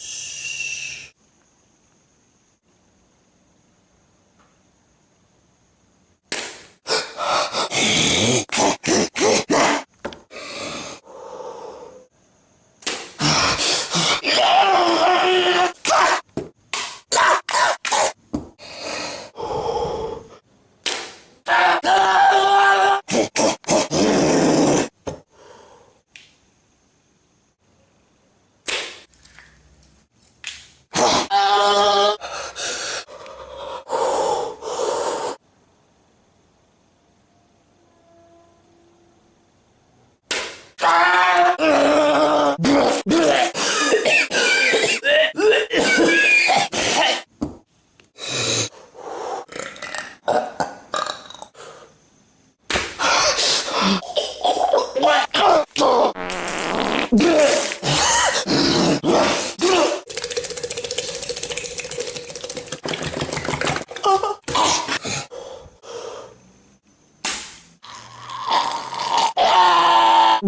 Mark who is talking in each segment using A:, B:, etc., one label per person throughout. A: Shh. Brrr, brrr,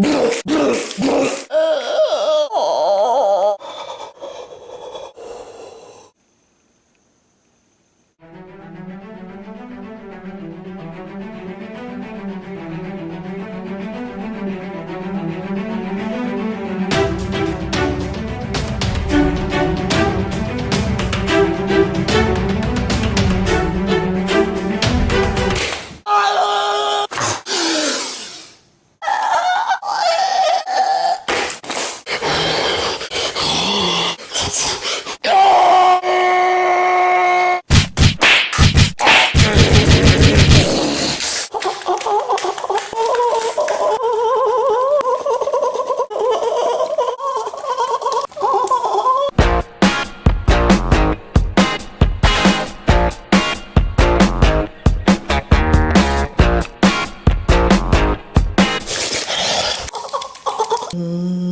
A: brrr. Mm.